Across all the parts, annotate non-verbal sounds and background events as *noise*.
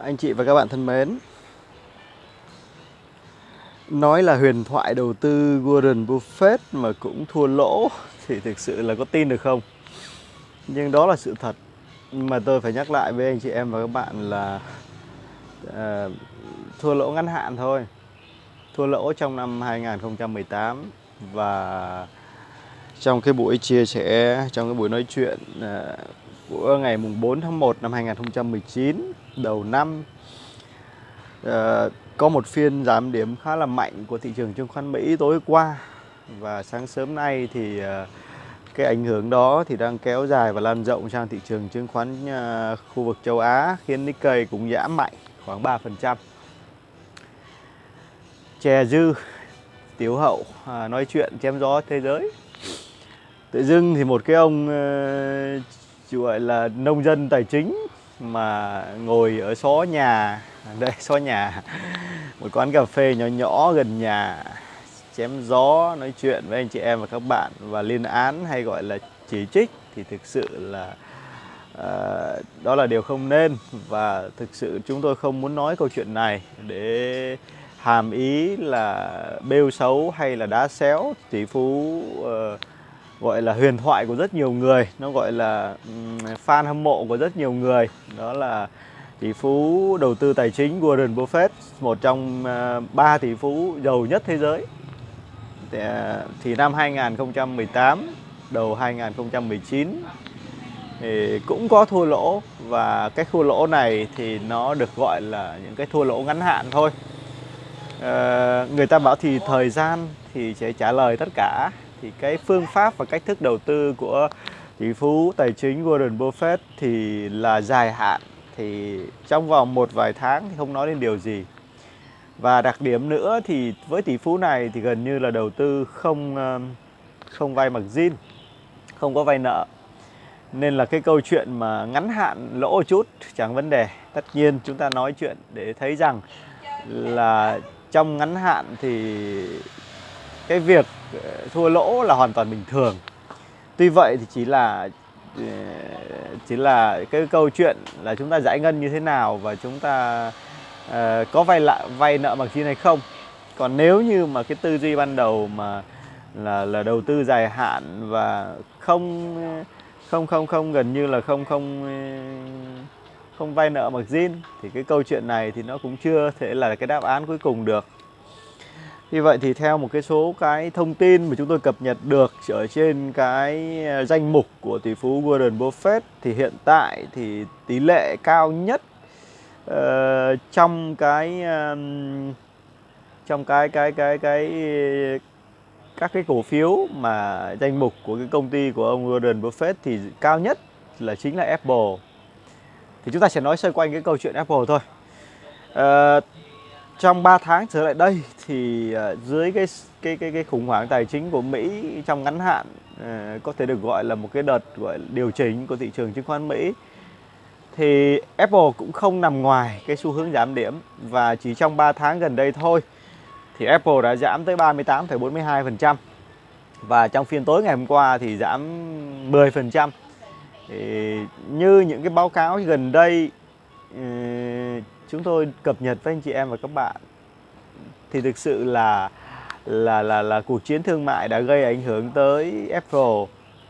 Anh chị và các bạn thân mến. Nói là huyền thoại đầu tư Warren Buffett mà cũng thua lỗ *laughs* Thì thực sự là có tin được không? Nhưng đó là sự thật. Mà tôi phải nhắc lại với anh chị em và các bạn là uh, Thua lỗ ngắn hạn thôi. Thua lỗ trong năm 2018 Và trong cái buổi chia sẻ, trong cái buổi nói chuyện uh, của ngày mùng 4 tháng 1 năm 2019 đầu năm. Uh, có một phiên giảm điểm khá là mạnh của thị trường chứng khoán Mỹ tối qua. Và sáng sớm nay thì uh, cái ảnh hưởng đó thì đang kéo dài và lan rộng sang thị trường chứng khoán uh, khu vực châu Á khiến Nikkei cũng giảm mạnh khoảng 3%. Chè dư tiểu hậu à, nói chuyện chém gió thế giới. Tự dưng thì một cái ông uh, gọi là nông dân tài chính mà ngồi ở xó nhà. *laughs* Đây xó nhà. Một quán cà phê nhỏ nhỏ gần nhà. Chém gió nói chuyện với anh chị em và các bạn. Và liên án hay gọi là chỉ trích thì thực sự là uh, đó là điều không nên. Và thực sự chúng tôi không muốn nói câu chuyện này để hàm ý là bêu xấu hay là đá xéo. Tỷ phú uh, gọi là huyền thoại của rất nhiều người nó gọi là fan hâm mộ của rất nhiều người. Đó là tỷ phú đầu tư tài chính Warren Buffett một trong à, ba tỷ phú giàu nhất thế giới. Thì, à, thì năm 2018 đầu 2019 thì cũng có thua lỗ. Và cái thua lỗ này thì nó được gọi là những cái thua lỗ ngắn hạn thôi. À, người ta bảo thì thời gian thì sẽ trả lời tất cả thì cái phương pháp và cách thức đầu tư của tỷ phú, tài chính Warren Buffett thì là dài hạn. Thì trong vòng một vài tháng thì không nói đến điều gì. Và đặc điểm nữa thì với tỷ phú này thì gần như là đầu tư không không vay margin không có vay nợ. Nên là cái câu chuyện mà ngắn hạn lỗ chút chẳng vấn đề. Tất nhiên chúng ta nói chuyện để thấy rằng là trong ngắn hạn thì cái việc thua lỗ là hoàn toàn bình thường. Tuy vậy thì chỉ là ờ, chỉ là cái câu chuyện là chúng ta giải ngân như thế nào và chúng ta uh, có vay lại vay nợ bằng chi hay không. Còn nếu như mà cái tư duy ban đầu mà là là đầu tư dài hạn và không không không không gần như là không không ờ, không vay nợ margin thì cái câu chuyện này thì nó cũng chưa thể là cái đáp án cuối cùng được như vậy thì theo một cái số cái thông tin mà chúng tôi cập nhật được ở trên cái danh mục của tỷ phú Warren Buffett thì hiện tại thì tỷ lệ cao nhất uh, trong cái um, trong cái cái cái cái các cái cổ phiếu mà danh mục của cái công ty của ông Warren Buffett thì cao nhất là chính là Apple. Thì chúng ta sẽ nói xoay quanh cái câu chuyện Apple thôi. Uh, trong 3 tháng trở lại đây thì ờ, dưới cái cái cái cái khủng hoảng tài chính của Mỹ trong ngắn hạn ờ, có thể được gọi là một cái đợt gọi điều chỉnh của thị trường chứng khoán Mỹ thì Apple cũng không nằm ngoài cái xu hướng giảm điểm và chỉ trong 3 tháng gần đây thôi thì Apple đã giảm tới 38,42% và trong phiên tối ngày hôm qua thì giảm 10%. Thì như những cái báo cáo gần đây ờ, chúng tôi cập nhật với anh chị em và các bạn. Thì thực sự là là là là cuộc chiến thương mại đã gây ảnh hưởng tới Apple.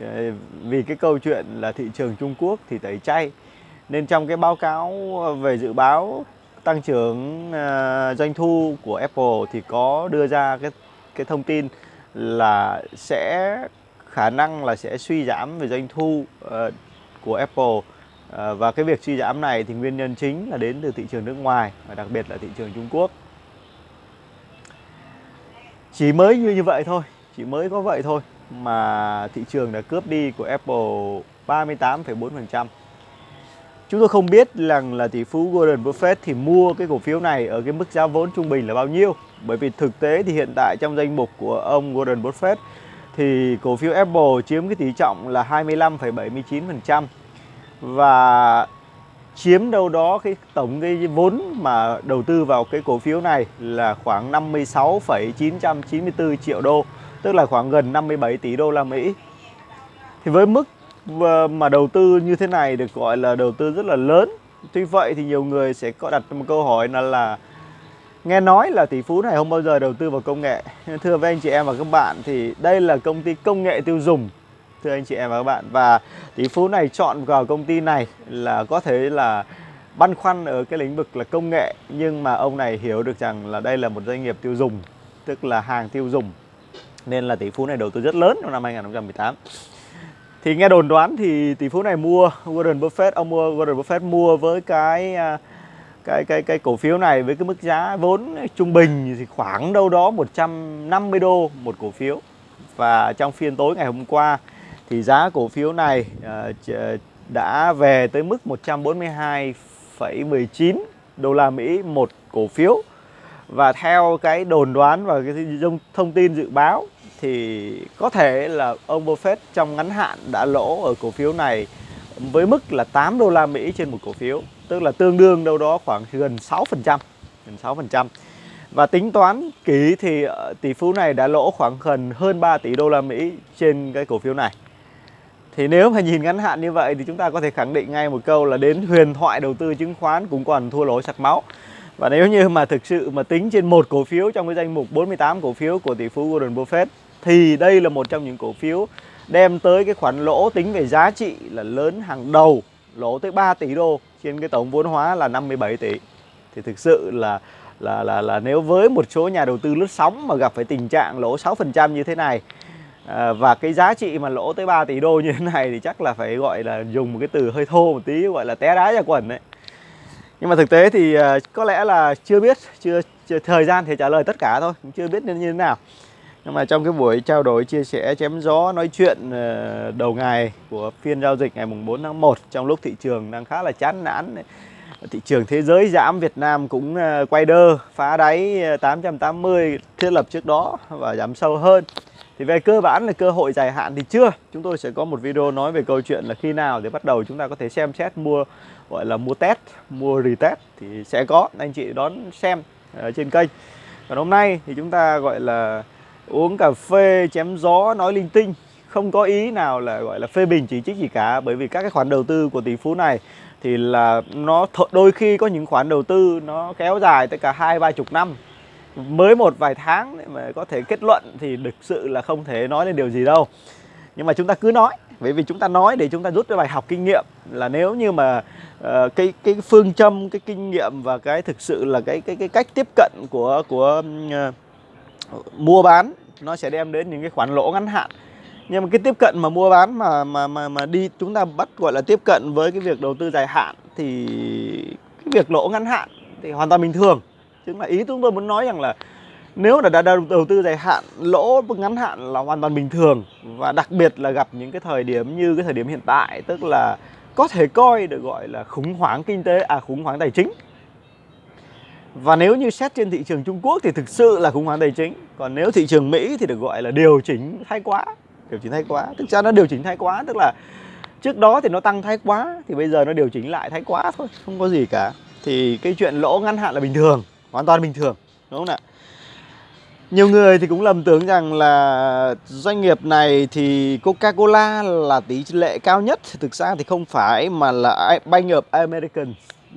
Ờ, vì cái câu chuyện là thị trường Trung Quốc thì tẩy chay. Nên trong cái báo cáo về dự báo tăng trưởng ờ, doanh thu của Apple thì có đưa ra cái cái thông tin là sẽ, khả năng là sẽ suy giảm về doanh thu ờ, của Apple. Ờ, và cái việc suy giảm này thì nguyên nhân chính là đến từ thị trường nước ngoài và đặc biệt là thị trường Trung Quốc. Chỉ mới như như vậy thôi, chỉ mới có vậy thôi mà thị trường đã cướp đi của Apple 38,4%. Chúng tôi không biết rằng là tỷ phú Warren Buffett thì mua cái cổ phiếu này ở cái mức giá vốn trung bình là bao nhiêu. Bởi vì thực tế thì hiện tại trong danh mục của ông Warren Buffett thì cổ phiếu Apple chiếm cái tỷ trọng là 25,79% và chiếm đâu đó cái tổng cái vốn mà đầu tư vào cái cổ phiếu này là khoảng 56,994 triệu đô, tức là khoảng gần 57 tỷ đô la Mỹ. Thì với mức ờ, mà đầu tư như thế này được gọi là đầu tư rất là lớn Tuy vậy thì nhiều người sẽ có đặt một câu hỏi là là nghe nói là tỷ phú này không bao giờ đầu tư vào công nghệ. Thưa với anh chị em và các bạn thì đây là công ty công nghệ tiêu dùng. Thưa anh chị em và các bạn, và tỷ phú này chọn vào công ty này là có thể là băn khoăn ở cái lĩnh vực là công nghệ, nhưng mà ông này hiểu được rằng là đây là một doanh nghiệp tiêu dùng, tức là hàng tiêu dùng, nên là tỷ phú này đầu tư rất lớn trong năm 2018 thì nghe đồn đoán thì tỷ phú này mua Warren Buffett, ông mua Warren Buffett mua với cái à, cái cái cái cổ phiếu này với cái mức giá vốn trung bình thì khoảng đâu đó 150 đô một cổ phiếu. Và trong phiên tối ngày hôm qua thì giá cổ phiếu này uh, đã về tới mức 142,19 đô la Mỹ một cổ phiếu và theo cái đồn đoán và cái thông tin dự báo thì có thể là ông Buffett trong ngắn hạn đã lỗ ở cổ phiếu này với mức là 8 đô la Mỹ trên một cổ phiếu, tức là tương đương đâu đó khoảng gần 6%, gần 6%. Và tính toán kỹ thì ờ, tỷ phú này đã lỗ khoảng gần hơn 3 tỷ đô la Mỹ trên cái cổ phiếu này. Thì nếu mà nhìn ngắn hạn như vậy thì chúng ta có thể khẳng định ngay một câu là đến huyền thoại đầu tư chứng khoán cũng còn thua lỗ sặc máu. Và nếu như mà thực sự mà tính trên một cổ phiếu trong cái danh mục 48 cổ phiếu của tỷ phú Warren Buffett thì đây là một trong những cổ phiếu đem tới cái khoản lỗ tính về giá trị là lớn hàng đầu, lỗ tới 3 tỷ đô trên cái tổng vốn hóa là 57 tỷ. Thì thực sự là là là là nếu với một số nhà đầu tư lướt sóng mà gặp phải tình trạng lỗ 6% như thế này à, và cái giá trị mà lỗ tới 3 tỷ đô như thế này thì chắc là phải gọi là dùng một cái từ hơi thô một tí gọi là té đá ra quần đấy. Nhưng mà thực tế thì ờ, có lẽ là chưa biết, chưa, chưa thời gian thì trả lời tất cả thôi, chưa biết nên như thế nào nhưng mà trong cái buổi trao đổi chia sẻ chém gió nói chuyện ờ, đầu ngày của phiên giao dịch ngày mùng 4 tháng 1 trong lúc thị trường đang khá là chán nản thị trường thế giới giảm Việt Nam cũng quay đơ phá đáy 880 thiết lập trước đó và giảm sâu hơn thì về cơ bản là cơ hội dài hạn thì chưa. Chúng tôi sẽ có một video nói về câu chuyện là khi nào để bắt đầu chúng ta có thể xem xét, mua, gọi là mua test, mua retest thì sẽ có. Anh chị đón xem ở trên kênh. Còn hôm nay thì chúng ta, gọi là, uống cà phê, chém gió, nói linh tinh. Không có ý nào là, gọi là, phê bình chỉ trích gì cả, bởi vì các cái khoản đầu tư của tỷ phú này thì là nó đôi khi có những khoản đầu tư nó kéo dài tới cả hai ba chục năm mới một vài tháng mà có thể kết luận thì thực sự là không thể nói lên điều gì đâu. Nhưng mà chúng ta cứ nói bởi vì chúng ta nói để chúng ta rút cái bài học kinh nghiệm là nếu như mà uh, cái cái phương châm cái kinh nghiệm và cái thực sự là cái cái cái cách tiếp cận của của uh, mua bán nó sẽ đem đến những cái khoản lỗ ngắn hạn. Nhưng mà cái tiếp cận mà mua bán mà mà mà mà đi chúng ta bắt gọi là tiếp cận với cái việc đầu tư dài hạn thì cái việc lỗ ngắn hạn thì hoàn toàn bình thường chứng là ý chúng tôi muốn nói rằng là nếu là đã đầu tư dài hạn, lỗ ngắn hạn là hoàn toàn bình thường. Và đặc biệt là gặp những cái thời điểm như cái thời điểm hiện tại, tức là có thể coi được gọi là khủng hoảng kinh tế à khủng hoảng tài chính. Và nếu như xét trên thị trường Trung Quốc thì thực sự là khủng hoảng tài chính. Còn nếu thị trường Mỹ thì được gọi là điều chỉnh thái quá, Điều chỉnh thái quá. Thực ra nó điều chỉnh thái quá, Tức là trước đó thì nó tăng thái quá, Thì bây giờ nó điều chỉnh lại thái quá thôi, Không có gì cả. Thì cái chuyện lỗ ngắn hạn là bình thường. Hoàn toàn bình thường, Đúng không ạ? Nhiều người thì cũng lầm tưởng rằng là doanh nghiệp này thì Coca-Cola là tỷ lệ cao nhất. Thực ra thì không phải mà là Bank of American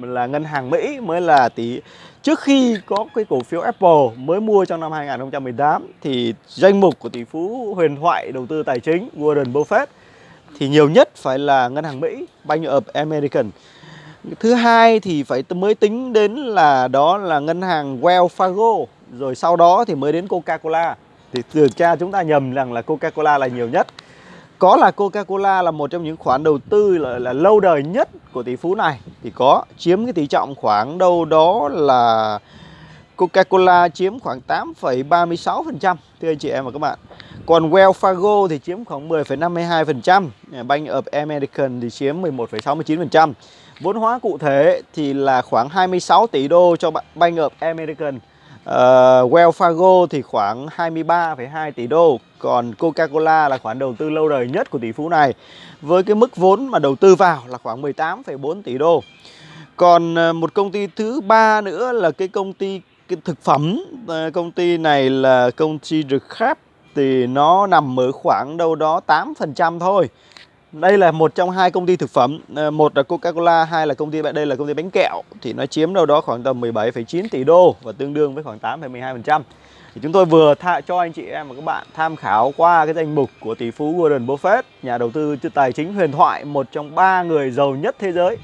là ngân hàng Mỹ mới là tỷ. Trước khi có cái cổ phiếu Apple mới mua trong năm 2018 thì danh mục của tỷ phú huyền thoại đầu tư tài chính Warren Buffett thì nhiều nhất phải là ngân hàng Mỹ, Bank of American thứ hai thì phải mới tính đến là đó là ngân hàng Wells Fargo. Rồi sau đó thì mới đến Coca-Cola. Thì từ cha chúng ta nhầm rằng là Coca-Cola là nhiều nhất. Có là Coca-Cola là một trong những khoản đầu tư là, là lâu đời nhất của tỷ phú này. Thì có chiếm cái tỷ trọng khoảng đâu đó là Coca-Cola chiếm khoảng 8,36% thưa anh chị em và các bạn. Còn Wells Fargo thì chiếm khoảng 10,52%, Bank of American thì chiếm 11,69%. Vốn hóa cụ thể thì là khoảng 26 tỷ đô cho Bank of American. Uh, Wells Fargo thì khoảng 23,2 tỷ đô Còn Coca-Cola là khoản đầu tư lâu đời nhất của tỷ phú này Với cái mức vốn mà đầu tư vào là khoảng 18,4 tỷ đô. Còn uh, một công ty thứ ba nữa là cái công ty cái thực phẩm uh, Công ty này là công ty The Crab. Thì nó nằm ở khoảng đâu đó 8% thôi. Đây là một trong hai công ty thực phẩm. Ờ, một là Coca-Cola hai là công ty đây là công ty bánh kẹo. Thì nó chiếm đâu đó khoảng tầm 17,9 tỷ đô và tương đương với khoảng 8,12% thì chúng tôi vừa tha, cho anh chị em và các bạn tham khảo qua cái danh mục của tỷ phú Warren Buffett nhà đầu tư tài chính huyền thoại một trong ba người giàu nhất thế giới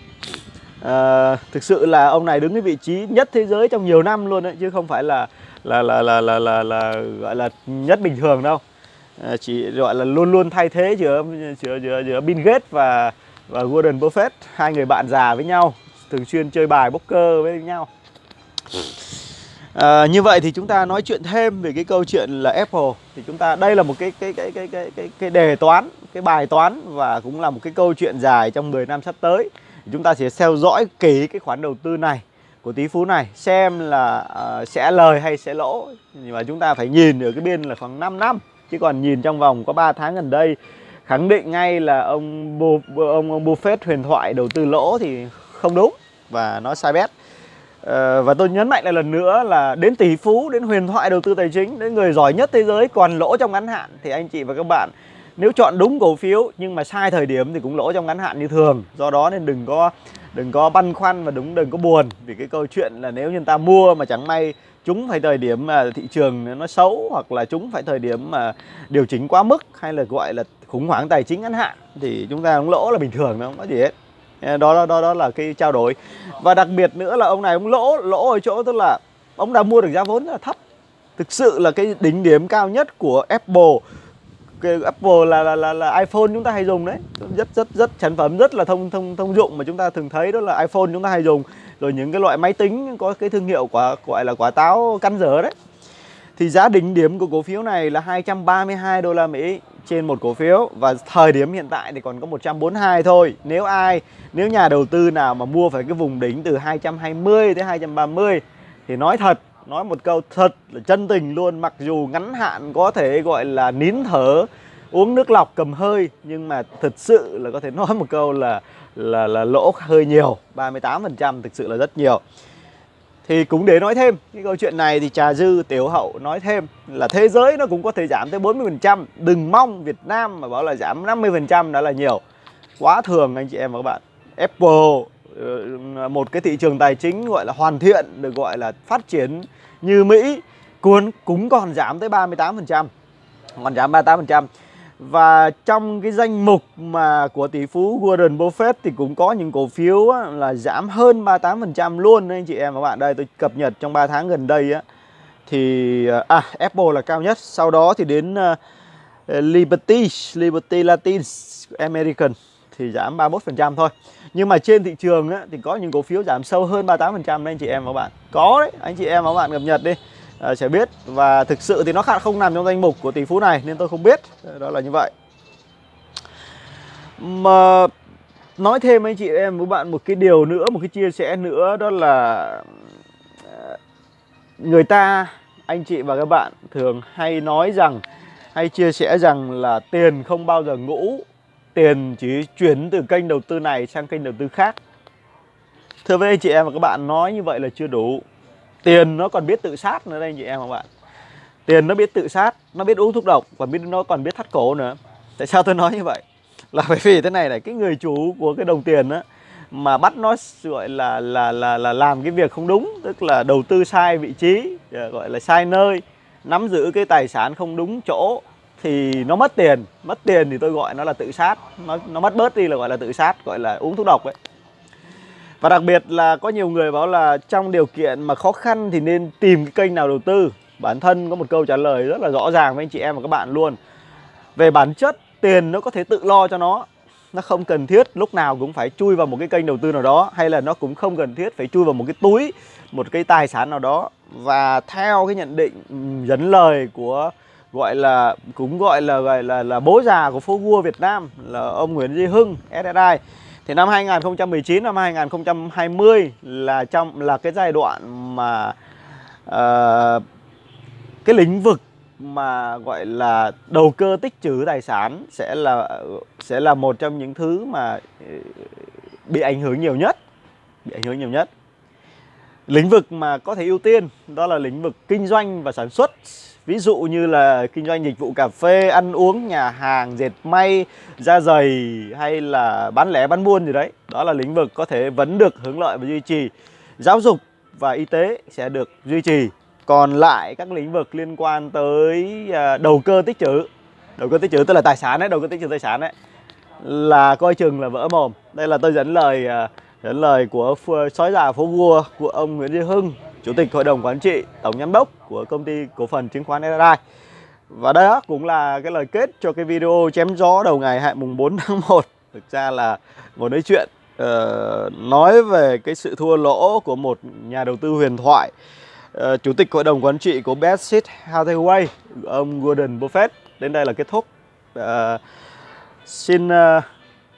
à, thực sự là ông này đứng cái vị trí nhất thế giới trong nhiều năm luôn đấy chứ không phải là là là là là là, là, là gọi là nhất bình thường đâu. À, chỉ gọi là luôn luôn thay thế giữa giữa giữa, giữa Bill Gates và và Warren Buffett hai người bạn già với nhau thường xuyên chơi bài poker với nhau. À, như vậy thì chúng ta nói chuyện thêm về cái câu chuyện là Apple. Thì chúng ta đây là một cái cái cái cái cái cái, cái đề toán cái bài toán và cũng là một cái câu chuyện dài trong 10 năm sắp tới chúng ta sẽ theo dõi kỹ cái khoản đầu tư này của tỷ phú này xem là uh, sẽ lời hay sẽ lỗ. Nhưng mà chúng ta phải nhìn ở cái biên là khoảng 5 năm chứ còn nhìn trong vòng có 3 tháng gần đây khẳng định ngay là ông Bo, ông, ông Buffett huyền thoại đầu tư lỗ thì không đúng và nó sai bét uh, ờ, và tôi nhấn mạnh lại lần nữa là đến tỷ phú đến huyền thoại đầu tư tài chính đến người giỏi nhất thế giới còn lỗ trong ngắn hạn thì anh chị và các bạn nếu chọn đúng cổ phiếu nhưng mà sai thời điểm thì cũng lỗ trong ngắn hạn như thường. Do đó nên đừng có đừng có băn khoăn và đúng đừng có buồn. Vì cái câu chuyện là nếu như ta mua mà chẳng may chúng phải thời điểm mà thị trường nó xấu hoặc là chúng phải thời điểm mà điều chỉnh quá mức hay là gọi là khủng hoảng tài chính ngắn hạn thì chúng ta cũng lỗ là bình thường không có gì hết. Ờ, đó đó đó đó là cái trao đổi. Và đặc biệt nữa là ông này ông lỗ lỗ ở chỗ tức là ông đã mua được giá vốn rất là thấp. Thực sự là cái đỉnh điểm cao nhất của Apple Apple là, là là là iPhone chúng ta hay dùng đấy. Rất rất rất sản phẩm rất là thông thông thông dụng mà chúng ta thường thấy đó là iPhone chúng ta hay dùng. Rồi những cái loại máy tính có cái thương hiệu quả gọi là quả táo căn dở đấy. Thì giá đỉnh điểm của cổ phiếu này là 232 đô la Mỹ trên một cổ phiếu và thời điểm hiện tại thì còn có 142 thôi. Nếu ai nếu nhà đầu tư nào mà mua phải cái vùng đỉnh từ 220 tới 230 thì nói thật nói một câu thật là chân tình luôn, mặc dù ngắn hạn có thể gọi là nín thở, uống nước lọc cầm hơi, nhưng mà thật sự là có thể *laughs* nói một câu là là là lỗ hơi nhiều 38% thực sự là rất nhiều. Thì cũng để nói thêm, cái câu chuyện này thì trà dư, tiểu hậu nói thêm là thế giới nó cũng có thể giảm tới 40% đừng mong Việt Nam mà bảo là giảm 50% đã là nhiều. Quá thường anh chị em và các bạn. Apple Ờ, một cái thị trường tài chính gọi là hoàn thiện được gọi là phát triển như Mỹ cuốn cũng còn giảm tới 38% còn giảm 38% và trong cái danh mục mà của tỷ phú Warren Buffett thì cũng có những cổ phiếu á, là giảm hơn 38% luôn anh chị em và bạn đây tôi cập nhật trong 3 tháng gần đây á thì ờ, à Apple là cao nhất. Sau đó thì đến uh, Liberty Liberty Latin American thì giảm 31% thôi. Nhưng mà trên thị trường á, thì có những cổ phiếu giảm sâu hơn 38% đấy anh chị em và bạn. Có đấy anh chị em và bạn cập nhật đi. À, sẽ biết. Và thực sự thì nó không nằm trong danh mục của tỷ phú này nên tôi không biết. Ờ, đó là như vậy. Mà nói thêm anh chị em với bạn một cái điều nữa một cái chia sẻ nữa đó là ờ, người ta anh chị và các bạn thường hay nói rằng hay chia sẻ rằng là tiền không bao giờ ngủ tiền chỉ chuyển từ kênh đầu tư này sang kênh đầu tư khác. Thưa với anh chị em và các bạn, nói như vậy là chưa đủ. Tiền nó còn biết tự sát nữa đây anh chị em và các bạn. Tiền nó biết tự sát, nó biết uống thuốc độc và biết, nó còn biết thắt cổ nữa. Tại sao tôi nói như vậy? Là bởi vì thế này này, cái người chủ của cái đồng tiền á, mà bắt nó gọi là là là là làm cái việc không đúng, tức là đầu tư sai vị trí, gọi là sai nơi, nắm giữ cái tài sản không đúng chỗ thì nó mất tiền. Mất tiền thì tôi gọi nó là tự sát. Nó nó mất bớt đi là gọi là tự sát, gọi là uống thuốc độc ấy. Và đặc biệt là có nhiều người bảo là trong điều kiện mà khó khăn thì nên tìm cái kênh nào đầu tư. Bản thân có một câu trả lời rất là rõ ràng với anh chị em và các bạn luôn. Về bản chất, tiền nó có thể tự lo cho nó. Nó không cần thiết, lúc nào cũng phải chui vào một cái kênh đầu tư nào đó, hay là nó cũng không cần thiết phải chui vào một cái túi, một cái tài sản nào đó. Và theo cái nhận định dẫn lời của gọi là cũng gọi là gọi là là bố già của phố vua Việt Nam là ông Nguyễn Duy Hưng SSI thì năm 2019 năm 2020 là trong là cái giai đoạn mà uh, cái lĩnh vực mà gọi là đầu cơ tích trữ tài sản sẽ là sẽ là một trong những thứ mà bị ảnh hưởng nhiều nhất bị ảnh hưởng nhiều nhất. Lĩnh vực mà có thể ưu tiên đó là lĩnh vực kinh doanh và sản xuất ví dụ như là kinh doanh dịch vụ cà phê, ăn uống, nhà hàng, dệt may, da giày hay là bán lẻ, bán buôn gì đấy. Đó là lĩnh vực có thể vẫn được hưởng lợi và duy trì. Giáo dục và y tế sẽ được duy trì. Còn lại các lĩnh vực liên quan tới à, đầu cơ tích trữ. Đầu cơ tích trữ tức là tài sản đấy đầu cơ tích trữ tài sản đấy là coi chừng là vỡ mồm. Đây là tôi dẫn lời à, dẫn lời của sói già phố vua của ông Nguyễn Duy Hưng chủ tịch hội đồng quản trị tổng giám đốc của công ty cổ phần chứng khoán SRI và đó cũng là cái lời kết cho cái video chém gió đầu ngày hại mùng 4 tháng *laughs* 1 thực ra là ngồi nói chuyện uh, nói về cái sự thua lỗ của một nhà đầu tư huyền thoại uh, chủ tịch hội đồng quản trị của Berkshire Hathaway ông Gordon Buffett. Đến đây là kết thúc. Uh, xin uh,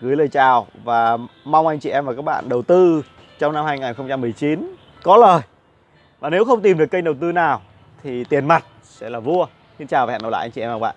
gửi lời chào và mong anh chị em và các bạn đầu tư trong năm 2019 có lời. Và nếu không tìm được kênh đầu tư nào thì tiền mặt sẽ là vua. Xin chào và hẹn gặp lại anh chị em và các bạn.